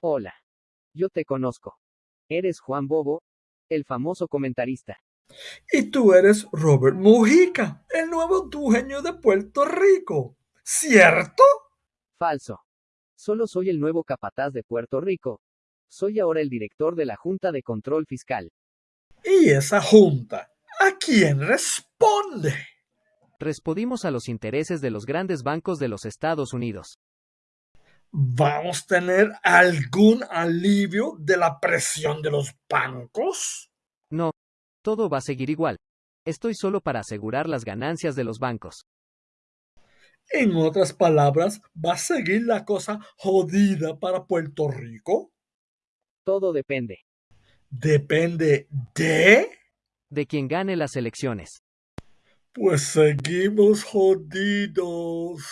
Hola. Yo te conozco. Eres Juan Bobo, el famoso comentarista. Y tú eres Robert Mujica, el nuevo dueño de Puerto Rico. ¿Cierto? Falso. Solo soy el nuevo capataz de Puerto Rico. Soy ahora el director de la Junta de Control Fiscal. ¿Y esa junta? ¿A quién responde? Respondimos a los intereses de los grandes bancos de los Estados Unidos. ¿Vamos a tener algún alivio de la presión de los bancos? No, todo va a seguir igual. Estoy solo para asegurar las ganancias de los bancos. En otras palabras, ¿va a seguir la cosa jodida para Puerto Rico? Todo depende ¿Depende de? de quien gane las elecciones. Pues seguimos jodidos.